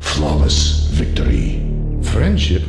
Flawless victory. Friendship?